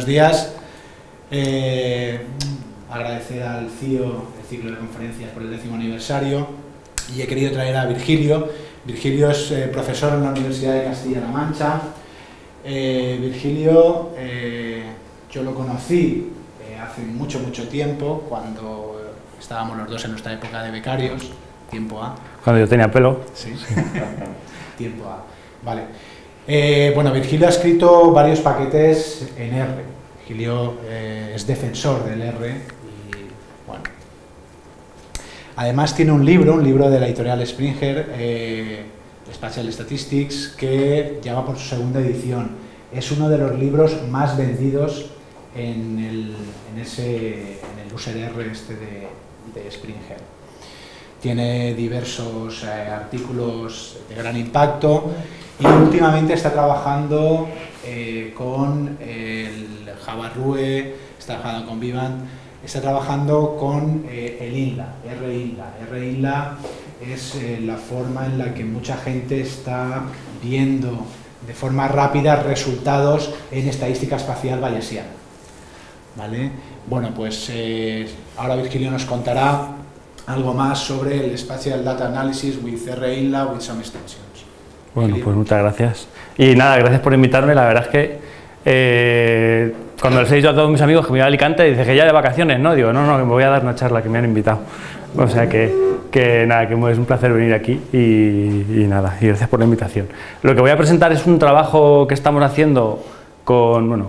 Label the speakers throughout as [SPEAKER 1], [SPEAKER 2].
[SPEAKER 1] buenos días. Eh, agradecer al CIO, el ciclo de conferencias, por el décimo aniversario y he querido traer a Virgilio. Virgilio es eh, profesor en la Universidad de Castilla-La Mancha. Eh, Virgilio, yo lo conocí hace mucho, mucho tiempo, cuando estábamos los dos en nuestra época de becarios, tiempo A.
[SPEAKER 2] Cuando yo tenía pelo.
[SPEAKER 1] Sí, tiempo A. Vale. Eh, bueno, Virgilio ha escrito varios paquetes en R. Virgilio eh, es defensor del R y, bueno. Además tiene un libro, un libro de la editorial Springer, eh, Spatial Statistics, que llama por su segunda edición. Es uno de los libros más vendidos en el, en ese, en el user R este de, de Springer. Tiene diversos artículos de gran impacto y últimamente está trabajando eh, con el Java Rue, está trabajando con Vivant, está trabajando con eh, el INLA, R-INLA. R-INLA es eh, la forma en la que mucha gente está viendo de forma rápida resultados en estadística espacial bayesiana. ¿Vale? Bueno, pues ahora Virgilio nos contará algo más sobre el Spatial Data Analysis with R-INLA with some extensions.
[SPEAKER 2] Bueno, pues muchas gracias. Y nada, gracias por invitarme. La verdad es que eh, cuando les he dicho a todos mis amigos que me iba a Alicante, dice que ya de vacaciones, ¿no? Digo, no, no, me voy a dar una charla que me han invitado. O sea que, que nada, que es un placer venir aquí y, nada, y gracias por la invitación. Lo que voy a presentar es un trabajo que estamos haciendo con, bueno,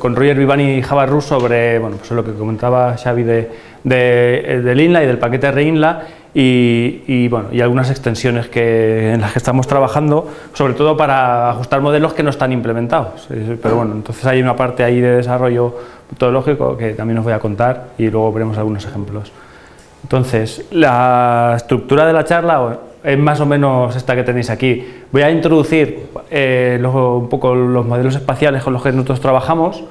[SPEAKER 2] con Roger Vivani y Java sobre bueno, pues lo que comentaba Xavi de, de, del INLA y del paquete REINLA y, bueno, y algunas extensiones que, en las que estamos trabajando, sobre todo para ajustar modelos que no están implementados. Pero bueno, entonces hay una parte ahí de desarrollo metodológico que también os voy a contar y luego veremos algunos ejemplos. Entonces, la estructura de la charla es más o menos esta que tenéis aquí. Voy a introducir eh, un poco los modelos espaciales con los que nosotros trabajamos,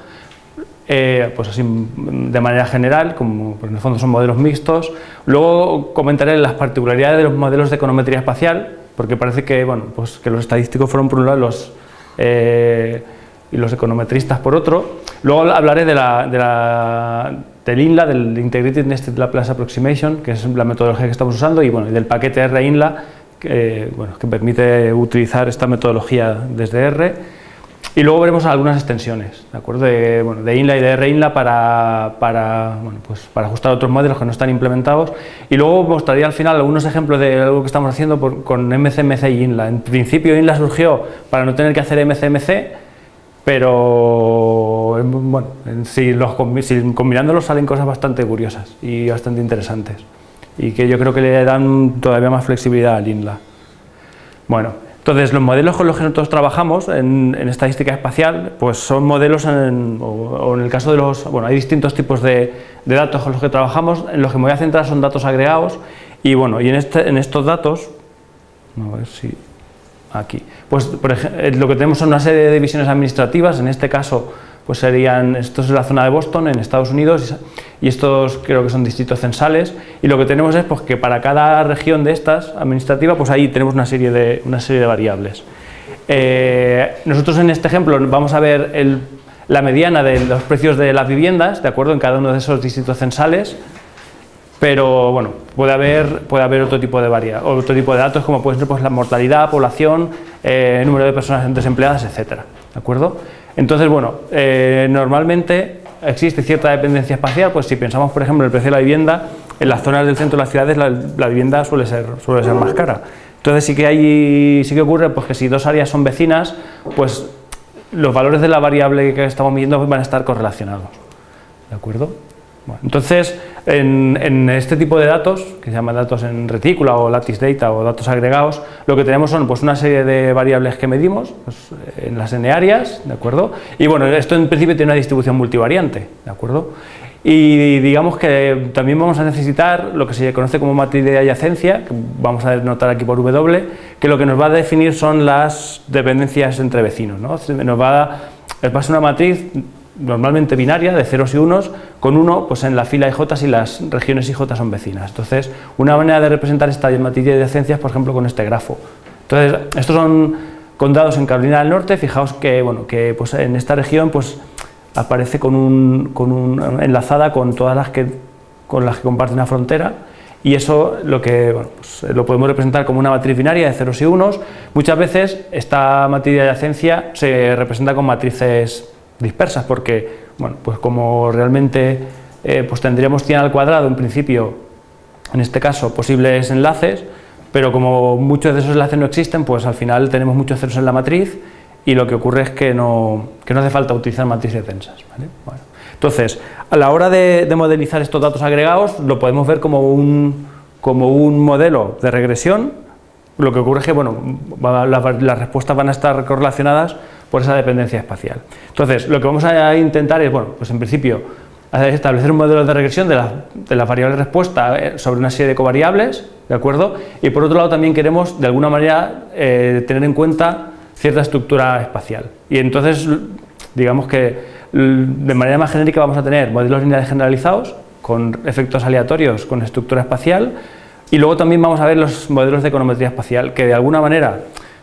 [SPEAKER 2] eh, pues así de manera general, como pues en el fondo son modelos mixtos. Luego comentaré las particularidades de los modelos de econometría espacial, porque parece que, bueno, pues que los estadísticos fueron por un lado los, eh, y los econometristas por otro. Luego hablaré de la, de la, del INLA, del Integrated Nested Laplace Approximation, que es la metodología que estamos usando, y bueno, del paquete R-INLA, que, bueno, que permite utilizar esta metodología desde R. Y luego veremos algunas extensiones, ¿de acuerdo? De, bueno, de INLA y de RINLA para, para, bueno, pues para ajustar otros modelos que no están implementados. Y luego mostraría al final algunos ejemplos de algo que estamos haciendo con MCMC y INLA. En principio INLA surgió para no tener que hacer MCMC, pero bueno, si, los, si combinándolos salen cosas bastante curiosas y bastante interesantes. Y que yo creo que le dan todavía más flexibilidad al INLA. Bueno, entonces, los modelos con los que nosotros trabajamos en, estadística espacial, pues son modelos, en, o, en el caso de los, bueno, hay distintos tipos de, datos con los que trabajamos, en los que me voy a centrar son datos agregados, y bueno, y en, este, en estos datos, a ver si, aquí, pues por ejemplo, lo que tenemos son una serie de divisiones administrativas, en este caso, pues serían, esto es la zona de Boston, en Estados Unidos, y estos creo que son distritos censales, y lo que tenemos es pues, que para cada región de estas administrativa, pues ahí tenemos una serie de, una serie de variables. Eh, nosotros en este ejemplo vamos a ver la mediana de los precios de las viviendas, de acuerdo, en cada uno de esos distritos censales, pero bueno, puede haber, puede haber otro, tipo de varia, otro tipo de datos como puede ser pues, la mortalidad, población, eh, número de personas desempleadas, etcétera, ¿de acuerdo? Entonces, bueno, eh, normalmente existe cierta dependencia espacial, pues si pensamos, por ejemplo, en el precio de la vivienda, en las zonas del centro de las ciudades la, vivienda suele ser, suele ser más cara. Entonces sí que, hay, sí que ocurre pues, que si dos áreas son vecinas, pues los valores de la variable que estamos midiendo van a estar correlacionados. ¿De acuerdo? Entonces, en, este tipo de datos, que se llaman datos en retícula o lattice data o datos agregados, lo que tenemos son pues, una serie de variables que medimos pues, en las n áreas, ¿de acuerdo? Y bueno, esto en principio tiene una distribución multivariante, ¿de acuerdo? Y digamos que también vamos a necesitar lo que se conoce como matriz de adyacencia, que vamos a denotar aquí por W, que lo que nos va a definir son las dependencias entre vecinos, ¿no? Nos va a, va a ser una matriz normalmente binaria, de ceros y unos, con uno pues en la fila IJ si las regiones IJ son vecinas. Entonces, una manera de representar esta matriz de adyacencias, por ejemplo, con este grafo. Entonces, estos son condados en Carolina del Norte, fijaos que, bueno, que pues, en esta región pues, aparece con un, con un, enlazada con todas las que, con las que comparte una frontera y eso lo, que, pues, lo podemos representar como una matriz binaria de ceros y unos. Muchas veces esta matriz de adyacencia se representa con matrices dispersas porque, bueno, pues como realmente eh, pues tendríamos 100 al cuadrado en principio, en este caso, posibles enlaces, pero como muchos de esos enlaces no existen, pues al final tenemos muchos ceros en la matriz y lo que ocurre es que no, que no hace falta utilizar matrices densas. entonces, a la hora de, modelizar estos datos agregados, lo podemos ver como un, como un modelo de regresión, lo que ocurre es que bueno, las respuestas van a estar correlacionadas por esa dependencia espacial. Entonces, lo que vamos a intentar es, bueno, pues en principio, establecer un modelo de regresión de la, de la variable respuesta eh, sobre una serie de covariables, ¿de acuerdo? Y por otro lado también queremos, de alguna manera, eh, tener en cuenta cierta estructura espacial. Y entonces, digamos que de manera más genérica vamos a tener modelos lineales generalizados con efectos aleatorios con estructura espacial y luego también vamos a ver los modelos de econometría espacial que de alguna manera,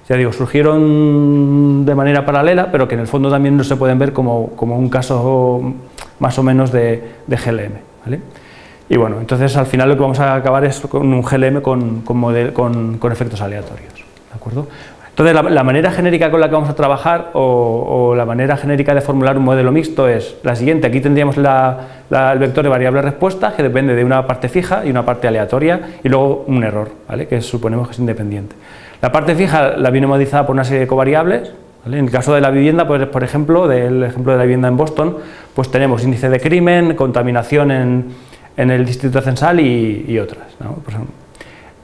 [SPEAKER 2] ya digo, surgieron de manera paralela pero que en el fondo también no se pueden ver como, como un caso más o menos de, de GLM. ¿vale? Y bueno, entonces al final lo que vamos a acabar es con un GLM con, con, con, con efectos aleatorios. ¿de acuerdo? Entonces, la, manera genérica con la que vamos a trabajar o, la manera genérica de formular un modelo mixto es la siguiente. Aquí tendríamos el vector de variable respuesta que depende de una parte fija y una parte aleatoria y luego un error, ¿vale? que suponemos que es independiente. La parte fija la viene modelizada por una serie de covariables. En el caso de la vivienda, pues, por ejemplo, del ejemplo de la vivienda en Boston, pues tenemos índice de crimen, contaminación en, el distrito censal y, otras. Por ejemplo,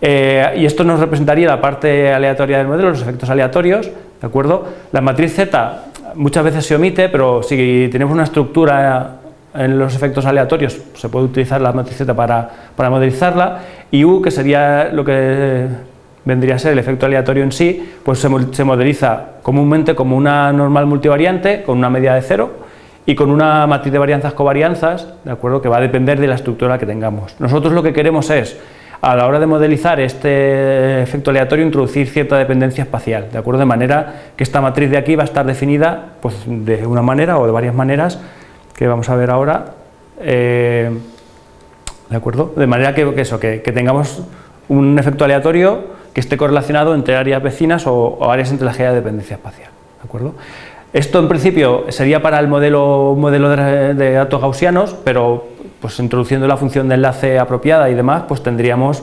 [SPEAKER 2] eh, y esto nos representaría la parte aleatoria del modelo, los efectos aleatorios, ¿de acuerdo? La matriz Z muchas veces se omite, pero si tenemos una estructura en los efectos aleatorios, se puede utilizar la matriz Z para, para modelizarla, y U, que sería lo que vendría a ser el efecto aleatorio en sí, pues se, modeliza comúnmente como una normal multivariante con una media de cero, y con una matriz de varianzas covarianzas, ¿de acuerdo? que va a depender de la estructura que tengamos. Nosotros lo que queremos es a la hora de modelizar este efecto aleatorio introducir cierta dependencia espacial, ¿de acuerdo? De manera que esta matriz de aquí va a estar definida pues, de una manera o de varias maneras que vamos a ver ahora, eh, ¿de acuerdo? De manera que, eso, que, tengamos un efecto aleatorio que esté correlacionado entre áreas vecinas o, áreas entre las que haya dependencia espacial, ¿de acuerdo? Esto en principio sería para el modelo, modelo de, datos gaussianos, pero pues introduciendo la función de enlace apropiada y demás, pues tendríamos,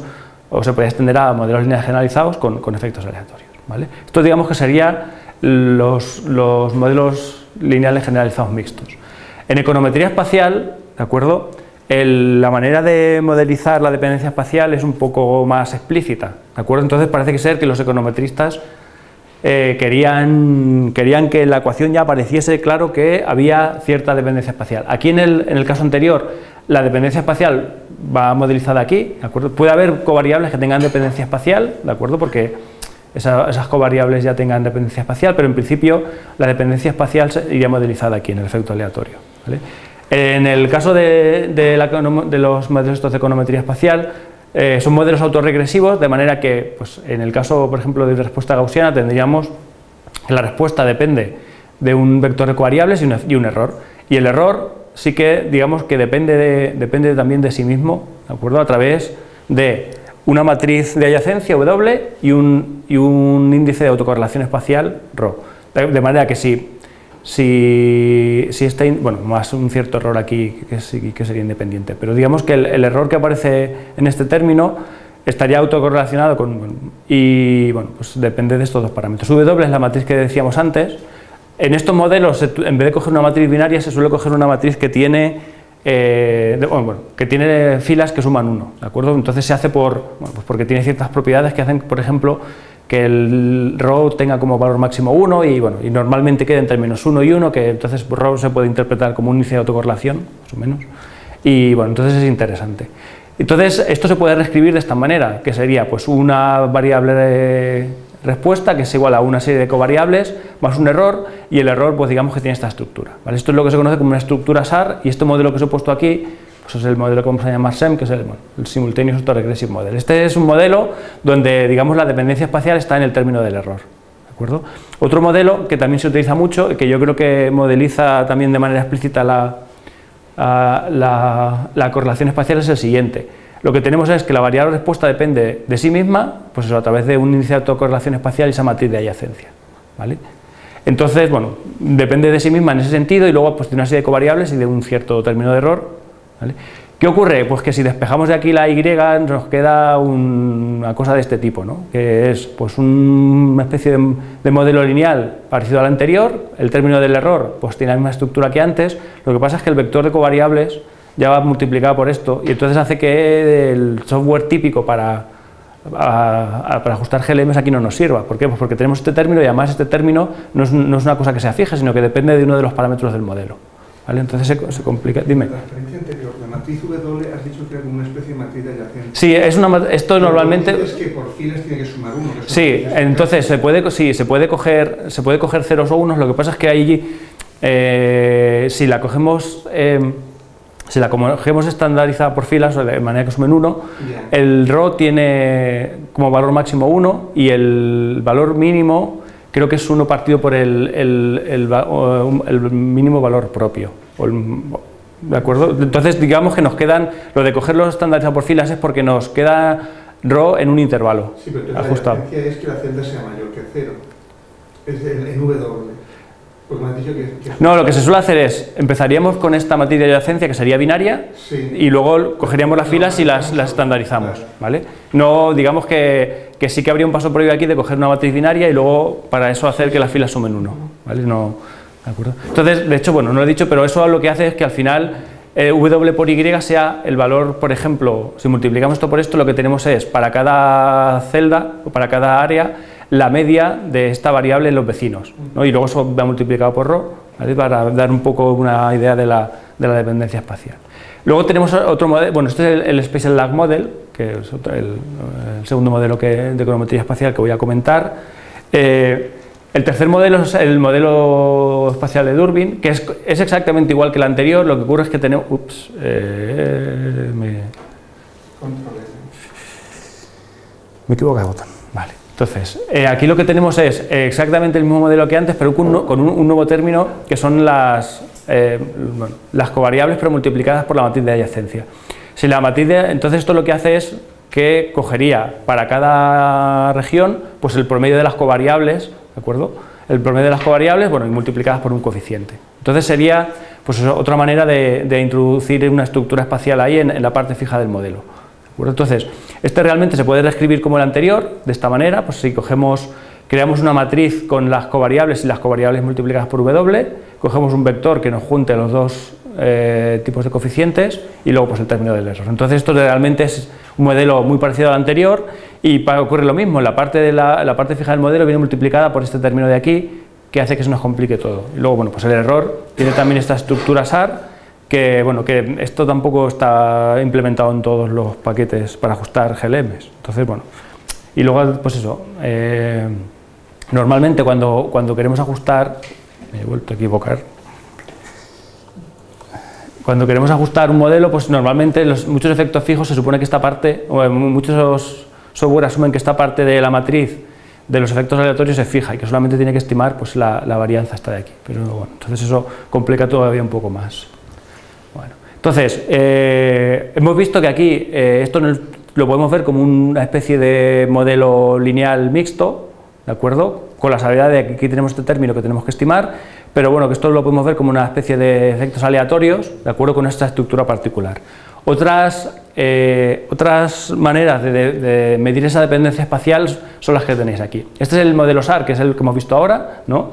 [SPEAKER 2] o se puede extender a modelos lineales generalizados con, efectos aleatorios. ¿vale? Esto digamos que serían los, modelos lineales generalizados mixtos. En econometría espacial, ¿de acuerdo? La manera de modelizar la dependencia espacial es un poco más explícita, ¿de acuerdo? Entonces parece que ser que los econometristas eh, querían, que en la ecuación ya apareciese claro que había cierta dependencia espacial. Aquí en el, en el caso anterior la dependencia espacial va modelizada aquí, ¿de acuerdo? Puede haber covariables que tengan dependencia espacial, ¿de acuerdo? Porque esas covariables ya tengan dependencia espacial, pero en principio la dependencia espacial iría modelizada aquí en el efecto aleatorio. En el caso de, los modelos de econometría espacial, eh, son modelos autorregresivos, de manera que pues, en el caso, por ejemplo, de respuesta gaussiana tendríamos que la respuesta depende de un vector de covariables y un error. Y el error sí que digamos que depende, depende también de sí mismo, ¿de acuerdo? A través de una matriz de adyacencia W y un, y un índice de autocorrelación espacial ρ. De, manera que si, si, si este, bueno, más un cierto error aquí que, que sería independiente, pero digamos que el, error que aparece en este término estaría autocorrelacionado con, y bueno, pues depende de estos dos parámetros. W es la matriz que decíamos antes, en estos modelos, en vez de coger una matriz binaria, se suele coger una matriz que tiene, eh, que tiene filas que suman 1, ¿de acuerdo? Entonces se hace por, pues porque tiene ciertas propiedades que hacen, por ejemplo, que el row tenga como valor máximo 1 y, bueno, y normalmente quede entre menos 1 y 1, que entonces row se puede interpretar como un índice de autocorrelación, más o menos, y bueno, entonces es interesante. Entonces esto se puede reescribir de esta manera, que sería pues una variable de respuesta que es igual a una serie de covariables más un error y el error pues digamos que tiene esta estructura. ¿vale? Esto es lo que se conoce como una estructura SAR y este modelo que os he puesto aquí pues es el modelo que vamos a llamar SEM, que es el, el Simultaneous Autoregressive Model. Este es un modelo donde digamos la dependencia espacial está en el término del error. acuerdo? Otro modelo que también se utiliza mucho, que yo creo que modeliza también de manera explícita la, la, correlación espacial es el siguiente. Lo que tenemos es que la variable respuesta depende de sí misma, pues eso, a través de un índice de autocorrelación espacial y esa matriz de adyacencia. ¿vale? Entonces, bueno, depende de sí misma en ese sentido y luego pues, tiene una serie de covariables y de un cierto término de error. ¿Qué ocurre? Pues que si despejamos de aquí la y nos queda una cosa de este tipo, ¿no? que es pues, una especie de, modelo lineal parecido al anterior, el término del error pues, tiene la misma estructura que antes, lo que pasa es que el vector de covariables ya va multiplicado por esto y entonces hace que el software típico para, ajustar GLMs aquí no nos sirva. ¿Por qué? Pues porque tenemos este término y además este término no es una cosa que sea fija, sino que depende de uno de los parámetros del modelo. Entonces se, complica. Dime.
[SPEAKER 3] La referencia anterior, la matriz W, has dicho que era como una especie de matriz adyacente.
[SPEAKER 2] Sí, es una, esto normalmente...
[SPEAKER 3] Es que por filas tiene que sumar uno.
[SPEAKER 2] sí, entonces se puede, sí, se puede coger, se puede coger ceros o unos, lo que pasa es que ahí, eh, si la cogemos... Em, si la cogemos estandarizada por filas, de manera que sumen 1, el RO tiene como valor máximo 1 y el valor mínimo creo que es uno partido por el, el, mínimo valor propio. ¿De acuerdo? Entonces, digamos que nos quedan, lo de coger los estándares por filas es porque nos queda RO en un intervalo
[SPEAKER 3] sí, pero ajustado. La es que la celda sea mayor que cero, es en W.
[SPEAKER 2] No, lo que se suele hacer es, empezaríamos con esta matriz de adyacencia que sería binaria y luego cogeríamos las filas y las, estandarizamos, ¿vale? No, digamos que, sí que habría un paso previo aquí de coger una matriz binaria y luego para eso hacer que las filas sumen uno, ¿vale? No, ¿de acuerdo? Entonces, de hecho, bueno, no lo he dicho, pero eso lo que hace es que al final eh, W por Y sea el valor, por ejemplo, si multiplicamos esto por esto, lo que tenemos es para cada celda o para cada área la media de esta variable en los vecinos, ¿no? y luego eso va multiplicado por ρ, para dar un poco una idea de la, de la, dependencia espacial. Luego tenemos otro modelo, bueno, este es el, Spatial Lag Model, que es el, segundo modelo que, de econometría espacial que voy a comentar. Eh, el tercer modelo es el modelo espacial de Durbin, que es, es, exactamente igual que el anterior, lo que ocurre es que tenemos... Ups, eh, me, me equivoco de botón, vale. Entonces, eh, aquí lo que tenemos es exactamente el mismo modelo que antes, pero con un, nuevo término que son las, eh, las covariables pero multiplicadas por la matriz de adyacencia. Si la matriz entonces esto lo que hace es que cogería para cada región pues el promedio de las covariables, ¿de acuerdo? El promedio de las covariables, bueno, y multiplicadas por un coeficiente. Entonces sería pues otra manera de, introducir una estructura espacial ahí en la parte fija del modelo. Entonces, este realmente se puede reescribir como el anterior, de esta manera, pues si cogemos, creamos una matriz con las covariables y las covariables multiplicadas por W, cogemos un vector que nos junte los dos eh, tipos de coeficientes y luego pues el término del error. Entonces esto realmente es un modelo muy parecido al anterior y ocurre lo mismo, la parte, de la, parte fija del modelo viene multiplicada por este término de aquí que hace que se nos complique todo. Y luego, bueno, pues el error tiene también esta estructura SAR que, bueno, que esto tampoco está implementado en todos los paquetes para ajustar GLMs. Entonces, bueno, y luego, pues eso, eh, normalmente cuando, cuando queremos ajustar, me he vuelto a equivocar, cuando queremos ajustar un modelo, pues normalmente los, muchos efectos fijos se supone que esta parte, o muchos software asumen que esta parte de la matriz de los efectos aleatorios es fija y que solamente tiene que estimar pues, la, la varianza esta de aquí. Pero bueno, entonces eso complica todavía un poco más. Entonces, eh, hemos visto que aquí eh, esto lo podemos ver como una especie de modelo lineal mixto, ¿de acuerdo? Con la salvedad de que aquí tenemos este término que tenemos que estimar, pero bueno, que esto lo podemos ver como una especie de efectos aleatorios, ¿de acuerdo? Con esta estructura particular. Otras, eh, otras maneras de, medir esa dependencia espacial son las que tenéis aquí. Este es el modelo SAR, que es el que hemos visto ahora, ¿no?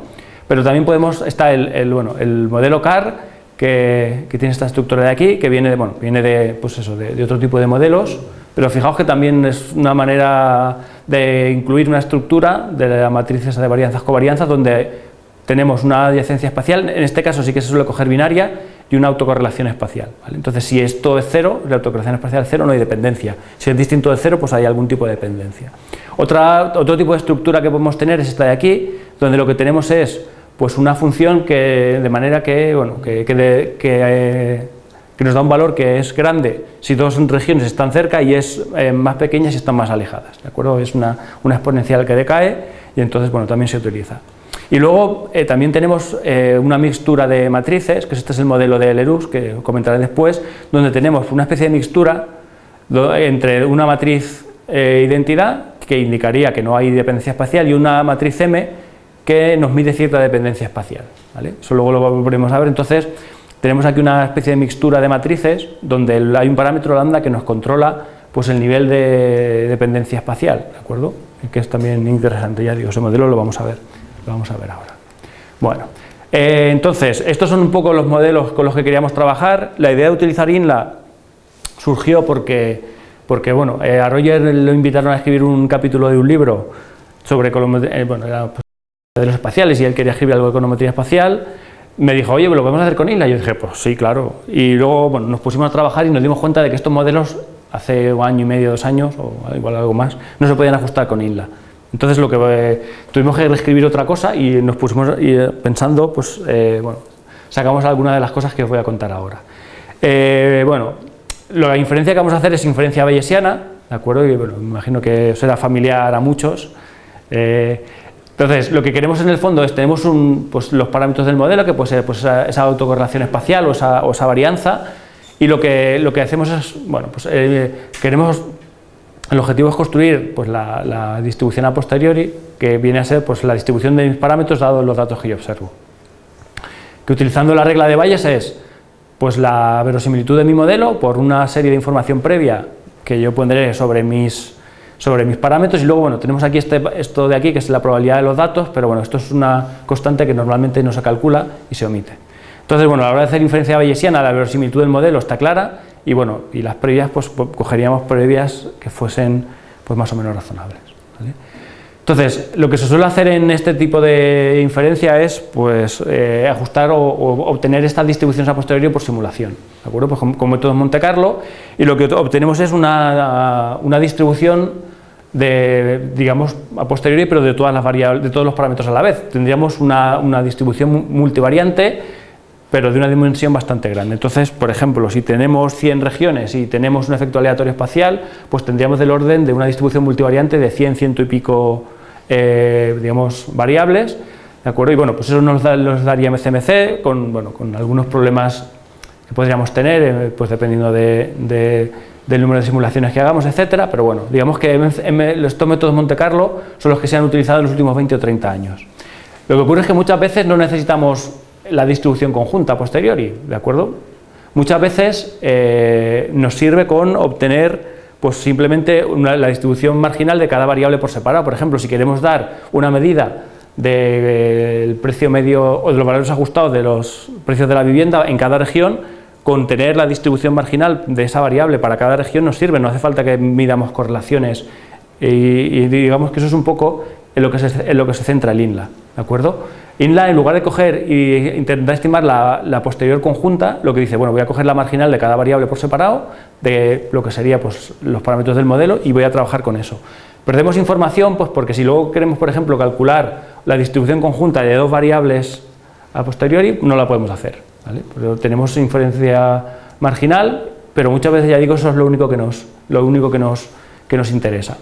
[SPEAKER 2] Pero también podemos, está el, bueno, el modelo CAR, que, tiene esta estructura de aquí, que viene de, bueno, viene de, pues eso, de, otro tipo de modelos, pero fijaos que también es una manera de incluir una estructura de la matriz de varianzas covarianzas donde tenemos una adyacencia espacial, en este caso sí que se suele coger binaria y una autocorrelación espacial. Entonces si esto es cero, la autocorrelación espacial es cero, no hay dependencia. Si es distinto de cero, pues hay algún tipo de dependencia. Otra, otro tipo de estructura que podemos tener es esta de aquí, donde lo que tenemos es pues una función que de manera que, bueno, que, que, eh, que, nos da un valor que es grande si dos regiones están cerca y es eh, más pequeña si están más alejadas, ¿de acuerdo? Es una, una exponencial que decae y entonces bueno, también se utiliza. Y luego eh, también tenemos una mixtura de matrices, que este es el modelo de Lerux, que comentaré después, donde tenemos una especie de mixtura entre una matriz identidad, que indicaría que no hay dependencia espacial, y una matriz M, que nos mide cierta dependencia espacial. ¿vale? Eso luego lo volveremos a ver. Entonces, tenemos aquí una especie de mixtura de matrices, donde hay un parámetro lambda que nos controla pues, el nivel de dependencia espacial, ¿de acuerdo? Que es también interesante, ya digo, ese modelo lo vamos a ver vamos a ver ahora. Bueno, eh, entonces, estos son un poco los modelos con los que queríamos trabajar. La idea de utilizar INLA surgió porque, porque bueno, eh, a Roger lo invitaron a escribir un capítulo de un libro sobre eh, bueno, de los espaciales y él quería escribir algo de econometría espacial. Me dijo, oye, ¿lo podemos hacer con INLA? Y yo dije, pues sí, claro. Y luego bueno, nos pusimos a trabajar y nos dimos cuenta de que estos modelos hace un año y medio, dos años, o igual algo más, no se podían ajustar con INLA. Entonces lo que eh, tuvimos que reescribir otra cosa y nos pusimos eh, pensando, pues eh, bueno, sacamos algunas de las cosas que os voy a contar ahora. bueno, la inferencia que vamos a hacer es inferencia bayesiana, ¿de acuerdo? Y bueno, me imagino que será familiar a muchos. Entonces, lo que queremos en el fondo es, tenemos un, pues, los parámetros del modelo, que puede ser pues, esa, autocorrelación espacial o esa, esa, varianza, y lo que, lo que hacemos es, bueno, pues queremos el objetivo es construir pues, la, distribución a posteriori, que viene a ser pues, la distribución de mis parámetros dados los datos que yo observo. Que utilizando la regla de Bayes es pues, la verosimilitud de mi modelo por una serie de información previa que yo pondré sobre mis, sobre mis parámetros y luego bueno, tenemos aquí este, esto de aquí que es la probabilidad de los datos, pero bueno, esto es una constante que normalmente no se calcula y se omite. Entonces, bueno, a la hora de hacer inferencia bayesiana, la verosimilitud del modelo está clara y bueno, y las previas, pues cogeríamos previas que fuesen pues más o menos razonables. Entonces, lo que se suele hacer en este tipo de inferencia es pues, eh, ajustar o, obtener estas distribuciones a posteriori por simulación, ¿de acuerdo? Pues con, métodos Monte Carlo, y lo que obtenemos es una, una distribución de, digamos, a posteriori, pero de todas las variables, de todos los parámetros a la vez. Tendríamos una, una distribución multivariante pero de una dimensión bastante grande. Entonces, por ejemplo, si tenemos 100 regiones y tenemos un efecto aleatorio espacial, pues tendríamos del orden de una distribución multivariante de 100, ciento y pico, eh, digamos, variables, ¿de acuerdo? Y bueno, pues eso nos, daría MCMC con, bueno, con algunos problemas que podríamos tener, eh, pues dependiendo de, del número de simulaciones que hagamos, etcétera, pero bueno, digamos que estos métodos Monte Carlo son los que se han utilizado en los últimos 20 o 30 años. Lo que ocurre es que muchas veces no necesitamos la distribución conjunta posteriori, ¿de acuerdo? Muchas veces eh, nos sirve con obtener pues simplemente la distribución marginal de cada variable por separado. Por ejemplo, si queremos dar una medida del precio medio o de los valores ajustados de los precios de la vivienda en cada región, con tener la distribución marginal de esa variable para cada región nos sirve, no hace falta que midamos correlaciones y, digamos que eso es un poco en lo que se, en lo que se centra el INLA, ¿de acuerdo? INLA, en lugar de coger e intentar estimar la, posterior conjunta, lo que dice, bueno, voy a coger la marginal de cada variable por separado, de lo que sería pues, los parámetros del modelo, y voy a trabajar con eso. Perdemos información pues, porque si luego queremos, por ejemplo, calcular la distribución conjunta de dos variables a posteriori, no la podemos hacer. tenemos inferencia marginal, pero muchas veces, ya digo, eso es lo único que nos, lo único que nos, que nos interesa.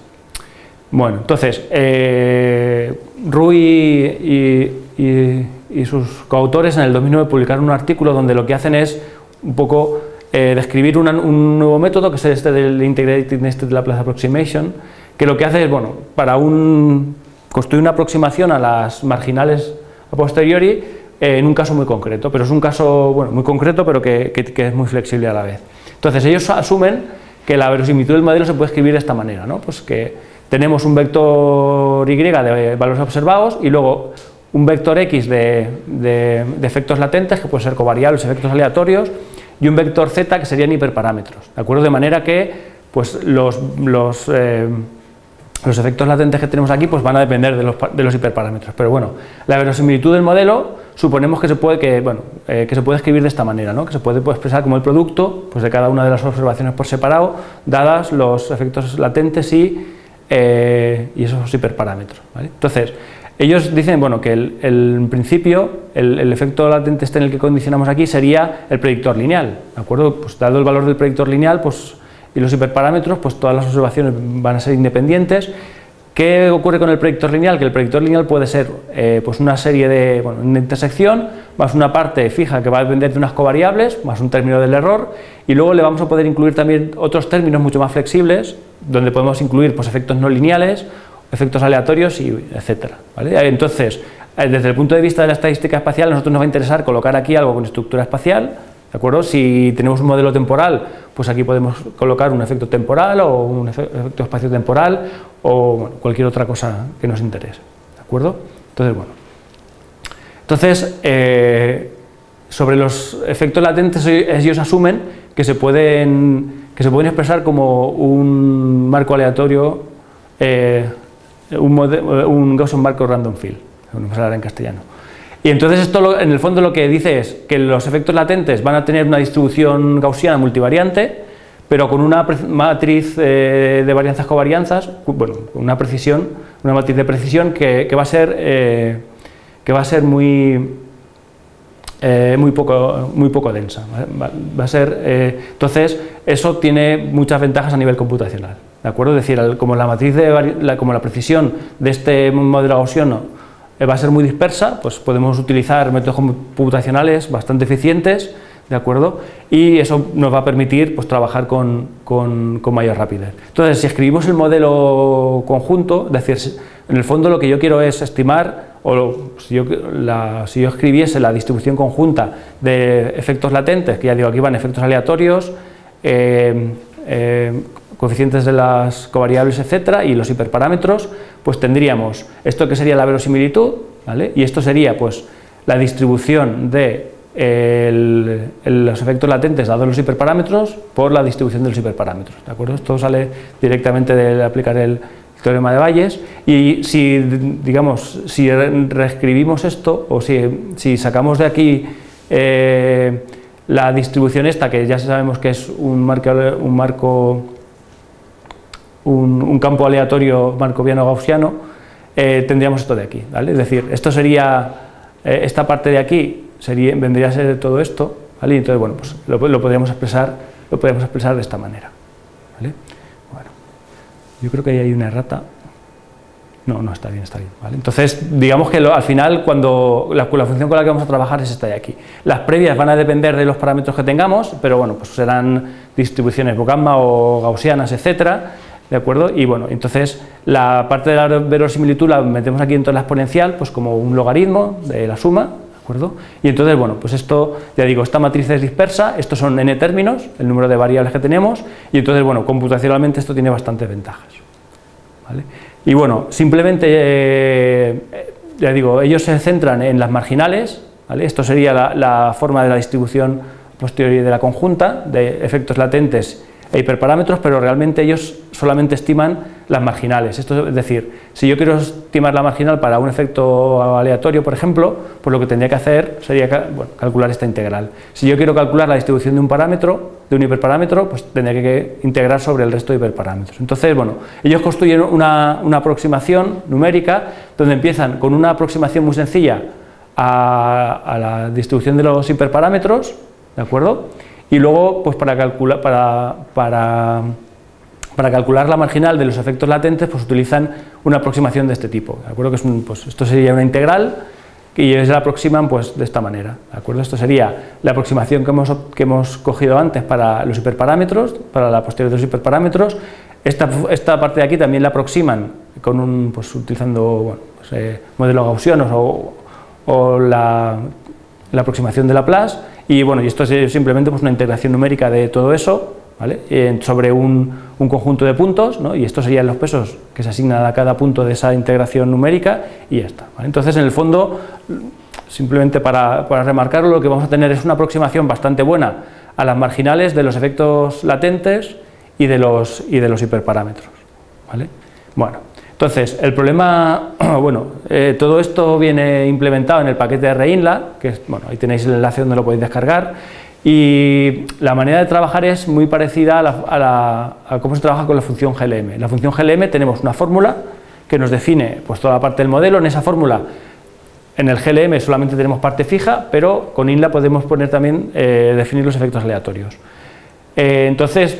[SPEAKER 2] Bueno, entonces, eh, Rui y y, sus coautores en el 2009 publicaron un artículo donde lo que hacen es un poco eh, describir un nuevo método, que es este del Integrated Nested Laplace Approximation, que lo que hace es, bueno, para un, construir una aproximación a las marginales a posteriori eh, en un caso muy concreto, pero es un caso bueno, muy concreto pero que, que, es muy flexible a la vez. Entonces ellos asumen que la verosimilitud del modelo se puede escribir de esta manera, ¿no? pues que tenemos un vector y de valores observados y luego un vector X de, efectos latentes, que pueden ser covariables, efectos aleatorios, y un vector Z que serían hiperparámetros, ¿de acuerdo? De manera que pues, los, los, eh, los efectos latentes que tenemos aquí pues, van a depender de los, de los, hiperparámetros, pero bueno, la verosimilitud del modelo suponemos que se puede, que, bueno, eh, que se puede escribir de esta manera, ¿no? que se puede pues, expresar como el producto pues, de cada una de las observaciones por separado, dadas los efectos latentes y, eh, y esos hiperparámetros. Entonces, ellos dicen bueno, que el, principio el, efecto latente este en el que condicionamos aquí sería el predictor lineal, ¿de acuerdo? Pues dado el valor del predictor lineal pues, y los hiperparámetros, pues todas las observaciones van a ser independientes, ¿Qué ocurre con el predictor lineal? Que el predictor lineal puede ser eh, pues una serie de, bueno, una intersección, más una parte fija que va a depender de unas covariables, más un término del error, y luego le vamos a poder incluir también otros términos mucho más flexibles, donde podemos incluir pues, efectos no lineales, efectos aleatorios, y etcétera. Entonces, eh, desde el punto de vista de la estadística espacial, a nosotros nos va a interesar colocar aquí algo con estructura espacial, ¿de acuerdo? Si tenemos un modelo temporal, pues aquí podemos colocar un efecto temporal o un efecto espacio-temporal o cualquier otra cosa que nos interese, ¿de acuerdo? Entonces, bueno. Entonces, eh, sobre los efectos latentes, ellos asumen que se pueden, que se pueden expresar como un marco aleatorio, eh, un, un Gaussian marco random field, en castellano. Y entonces esto en el fondo lo que dice es que los efectos latentes van a tener una distribución gaussiana multivariante, pero con una matriz eh, de varianzas covarianzas, bueno, una precisión, una matriz de precisión que, va a ser eh, que va a ser muy eh, muy poco muy poco densa, a ser entonces eso tiene muchas ventajas a nivel computacional, de acuerdo, es decir, como la matriz de como la precisión de este modelo gaussiano va a ser muy dispersa, pues podemos utilizar métodos computacionales bastante eficientes, ¿de acuerdo? Y eso nos va a permitir pues, trabajar con, con, mayor rapidez. Entonces, si escribimos el modelo conjunto, es decir, en el fondo lo que yo quiero es estimar, o si yo, si yo escribiese la distribución conjunta de efectos latentes, que ya digo, aquí van efectos aleatorios, eh, eh, coeficientes de las covariables, etcétera, y los hiperparámetros, pues tendríamos esto que sería la verosimilitud, ¿vale? y esto sería pues la distribución de los efectos latentes dados los hiperparámetros por la distribución de los hiperparámetros, ¿de acuerdo? Esto sale directamente de aplicar el teorema de Bayes y si, digamos, si reescribimos esto o si, si sacamos de aquí eh, la distribución esta, que ya sabemos que es un marco, un marco un, campo aleatorio marcoviano-gaussiano, eh, tendríamos esto de aquí, ¿vale? Es decir, esto sería, eh, esta parte de aquí sería, vendría a ser todo esto, ¿vale? entonces, bueno, pues lo, podríamos expresar, lo podríamos expresar de esta manera, ¿vale? Bueno, yo creo que ahí hay una errata. No, no, está bien, está bien. ¿vale? Entonces, digamos que al final, cuando la, la, función con la que vamos a trabajar es esta de aquí. Las previas van a depender de los parámetros que tengamos, pero bueno, pues serán distribuciones gamma o gaussianas, etcétera, ¿De acuerdo? Y bueno, entonces la parte de la verosimilitud la metemos aquí dentro de la exponencial, pues como un logaritmo de la suma, ¿de acuerdo? Y entonces, bueno, pues esto, ya digo, esta matriz es dispersa, estos son n términos, el número de variables que tenemos, y entonces, bueno, computacionalmente esto tiene bastantes ventajas. ¿vale? Y bueno, simplemente, eh, ya digo, ellos se centran en las marginales, ¿vale? Esto sería la, la forma de la distribución posterior de la conjunta, de efectos latentes e hiperparámetros, pero realmente ellos solamente estiman las marginales. Esto es decir, si yo quiero estimar la marginal para un efecto aleatorio, por ejemplo, pues lo que tendría que hacer sería calcular esta integral. Si yo quiero calcular la distribución de un parámetro, de un hiperparámetro, pues tendría que integrar sobre el resto de hiperparámetros. Entonces, bueno, ellos construyen una, aproximación numérica donde empiezan con una aproximación muy sencilla a, a la distribución de los hiperparámetros, ¿de acuerdo? Y luego, pues para calcular, para, para, para calcular la marginal de los efectos latentes, pues utilizan una aproximación de este tipo. ¿de acuerdo? Que es pues esto sería una integral y ellos la aproximan pues, de esta manera. ¿de acuerdo? Esto sería la aproximación que hemos, que hemos cogido antes para los hiperparámetros, para la posterior de los hiperparámetros. Esta, esta parte de aquí también la aproximan con un, pues, utilizando pues, eh, modelos gaussianos o, o la, la aproximación de Laplace y bueno, y esto es simplemente pues, una integración numérica de todo eso, ¿vale? sobre un, un, conjunto de puntos, ¿no? y estos serían los pesos que se asignan a cada punto de esa integración numérica, y ya está. Entonces, en el fondo, simplemente para, para remarcarlo, lo que vamos a tener es una aproximación bastante buena a las marginales de los efectos latentes y de los, y de los hiperparámetros. ¿vale? Bueno, entonces, el problema, bueno, eh, todo esto viene implementado en el paquete de Reinla, que es, bueno, ahí tenéis el enlace donde lo podéis descargar, y la manera de trabajar es muy parecida a, la, cómo se trabaja con la función GLM. la función GLM tenemos una fórmula que nos define pues, toda la parte del modelo, en esa fórmula en el GLM solamente tenemos parte fija, pero con INLA podemos poner también, eh, definir los efectos aleatorios. Eh, entonces,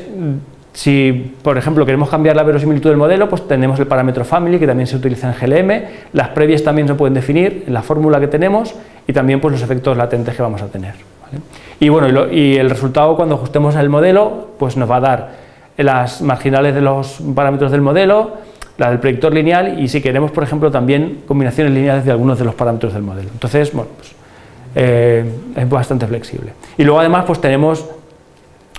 [SPEAKER 2] si, por ejemplo, queremos cambiar la verosimilitud del modelo, pues tenemos el parámetro family, que también se utiliza en GLM, las previas también se pueden definir en la fórmula que tenemos y también pues, los efectos latentes que vamos a tener. Y bueno, y, el resultado cuando ajustemos el modelo, pues nos va a dar las marginales de los parámetros del modelo, la del predictor lineal y si queremos, por ejemplo, también combinaciones lineales de algunos de los parámetros del modelo. Entonces, bueno, pues, eh, es bastante flexible. Y luego además pues tenemos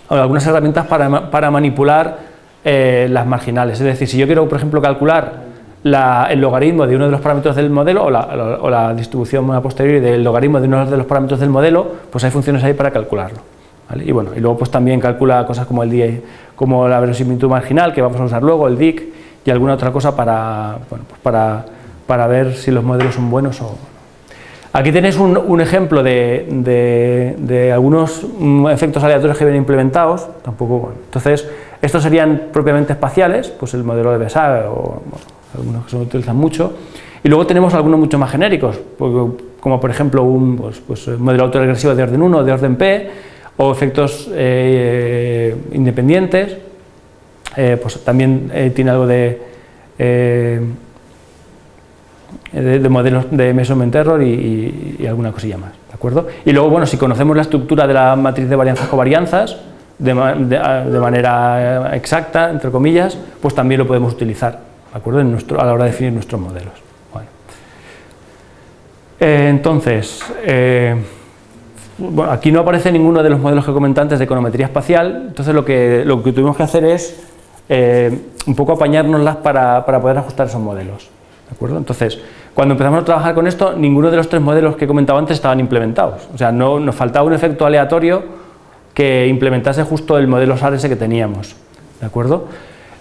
[SPEAKER 2] algunas herramientas para, manipular eh, las marginales. Es decir, si yo quiero, por ejemplo, calcular el logaritmo de uno de los parámetros del modelo o la, distribución a posteriori del logaritmo de uno de los parámetros del modelo, pues hay funciones ahí para calcularlo. Y bueno, y luego pues también calcula cosas como el DI, como la verosimilitud marginal, que vamos a usar luego, el DIC, y alguna otra cosa para, pues para, para ver si los modelos son buenos o Aquí tenéis un, ejemplo de, algunos mm, efectos aleatorios que vienen implementados, tampoco, entonces estos serían propiamente espaciales, pues el modelo de Besar o algunos que se utilizan mucho, y luego tenemos algunos mucho más genéricos, como por ejemplo un pues, pues, modelo autoregresivo de orden 1 o de orden P, o efectos eh, independientes, eh, pues también eh, tiene algo de de, modelos de measurement error y, alguna cosilla más, ¿de acuerdo? Y luego, bueno, si conocemos la estructura de la matriz de varianzas covarianzas de, de, manera exacta, entre comillas, pues también lo podemos utilizar, ¿de acuerdo? En nuestro, a la hora de definir nuestros modelos. Eh, entonces, eh, bueno, aquí no aparece ninguno de los modelos que comenté antes de econometría espacial, entonces lo que, lo que tuvimos que hacer es eh, un poco apañárnoslas para, para poder ajustar esos modelos. ¿De acuerdo? Entonces, cuando empezamos a trabajar con esto, ninguno de los tres modelos que he comentado antes estaban implementados. O sea, no, nos faltaba un efecto aleatorio que implementase justo el modelo SAR que teníamos. ¿De acuerdo?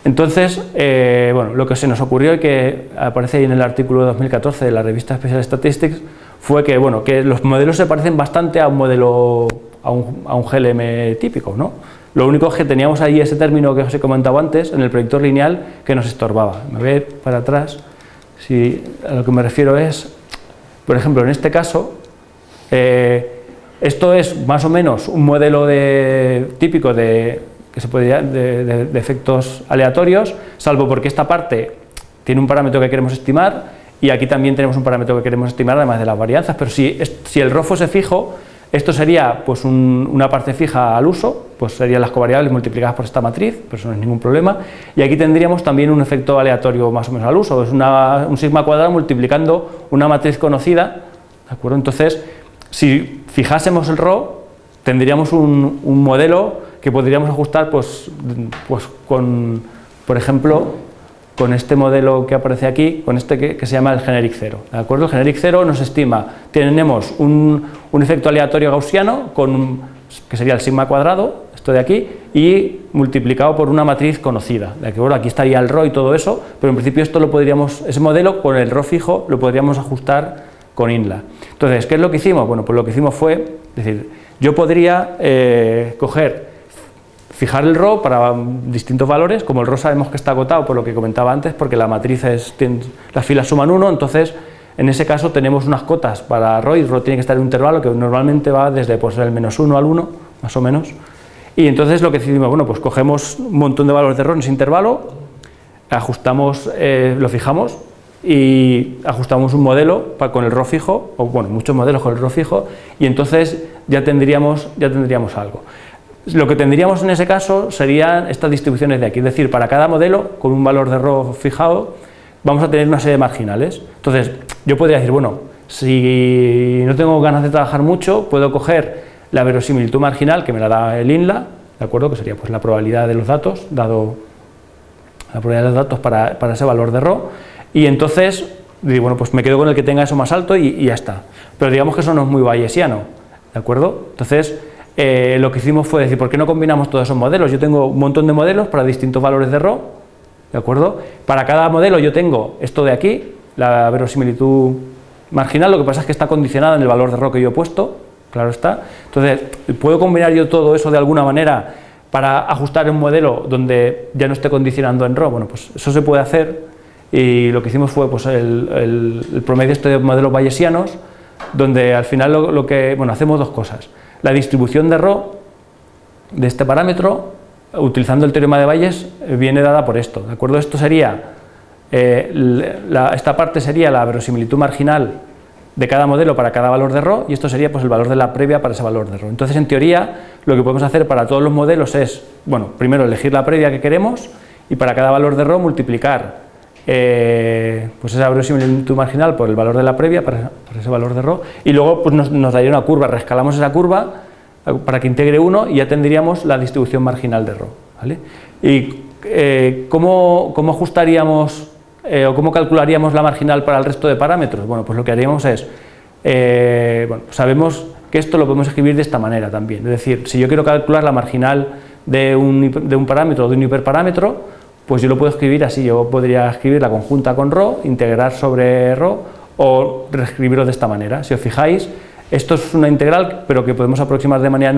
[SPEAKER 2] Entonces, eh, bueno, lo que se nos ocurrió y que aparece ahí en el artículo de 2014 de la revista Special Statistics fue que, bueno, que los modelos se parecen bastante a un modelo, a un, a un GLM típico, ¿no? Lo único es que teníamos ahí ese término que os he comentado antes, en el predictor lineal, que nos estorbaba. Me voy para atrás. Si a lo que me refiero es, por ejemplo, en este caso, eh, esto es más o menos un modelo típico de, que se puede, de, efectos aleatorios, salvo porque esta parte tiene un parámetro que queremos estimar y aquí también tenemos un parámetro que queremos estimar además de las varianzas, pero si, si el ROFO se fijo, esto sería pues, una parte fija al uso, pues serían las covariables multiplicadas por esta matriz, pero eso no es ningún problema. Y aquí tendríamos también un efecto aleatorio más o menos al uso, es un sigma cuadrado multiplicando una matriz conocida, ¿de acuerdo? Entonces, si fijásemos el RO, tendríamos un, modelo que podríamos ajustar pues, pues con, por ejemplo, con este modelo que aparece aquí, con este que, se llama el generic 0. ¿de acuerdo? El generic 0 nos estima, tenemos un, efecto aleatorio gaussiano, con, que sería el sigma cuadrado, esto de aquí, y multiplicado por una matriz conocida. ¿de acuerdo? Aquí estaría el ρ y todo eso, pero en principio esto lo podríamos, ese modelo con el ρ fijo lo podríamos ajustar con INLA. Entonces, ¿qué es lo que hicimos? Bueno, pues lo que hicimos fue, decir, yo podría eh, coger fijar el RO para distintos valores, como el RO sabemos que está agotado por lo que comentaba antes, porque la matriz es, las filas suman 1, entonces en ese caso tenemos unas cotas para RO y RO tiene que estar en un intervalo que normalmente va desde pues, el menos 1 al 1, más o menos, y entonces lo que decidimos, bueno, pues cogemos un montón de valores de RO en ese intervalo, ajustamos, eh, lo fijamos y ajustamos un modelo con el RO fijo, o bueno, muchos modelos con el RO fijo, y entonces ya tendríamos, ya tendríamos algo. Lo que tendríamos en ese caso serían estas distribuciones de aquí, es decir, para cada modelo, con un valor de RO fijado, vamos a tener una serie de marginales. Entonces, yo podría decir, bueno, si no tengo ganas de trabajar mucho, puedo coger la verosimilitud marginal que me la da el INLA, ¿de acuerdo? Que sería pues la probabilidad de los datos, dado la probabilidad de los datos para, ese valor de RO, y entonces, digo, bueno, pues me quedo con el que tenga eso más alto y, y ya está. Pero digamos que eso no es muy bayesiano, ¿de acuerdo? Entonces, eh, lo que hicimos fue decir, ¿por qué no combinamos todos esos modelos? Yo tengo un montón de modelos para distintos valores de RO, ¿de acuerdo? Para cada modelo yo tengo esto de aquí, la verosimilitud marginal, lo que pasa es que está condicionada en el valor de RO que yo he puesto, claro está. Entonces, ¿puedo combinar yo todo eso de alguna manera para ajustar un modelo donde ya no esté condicionando en RO? Bueno, pues eso se puede hacer y lo que hicimos fue pues, el, promedio este de modelos bayesianos, donde al final lo, lo que, bueno, hacemos dos cosas la distribución de ρ de este parámetro utilizando el teorema de Bayes, eh, viene dada por esto, ¿de acuerdo? Esto sería, eh, esta parte sería la verosimilitud marginal de cada modelo para cada valor de ρ y esto sería pues el valor de la previa para ese valor de ρ. Entonces, en teoría, lo que podemos hacer para todos los modelos es, bueno, primero elegir la previa que queremos y para cada valor de ρ multiplicar eh, pues esa verosimilitud marginal por el valor de la previa, para, ese valor de ρ, y luego pues nos, daría una curva, rescalamos esa curva para que integre 1 y ya tendríamos la distribución marginal de ρ. ¿Y eh, ¿cómo, ajustaríamos eh, o cómo calcularíamos la marginal para el resto de parámetros? Bueno, pues lo que haríamos es, bueno, sabemos que esto lo podemos escribir de esta manera también, es decir, si yo quiero calcular la marginal de un, de un parámetro o de un hiperparámetro, pues yo lo puedo escribir así, yo podría escribir la conjunta con ro, integrar sobre ro o reescribirlo de esta manera. Si os fijáis, esto es una integral pero que podemos aproximar de manera,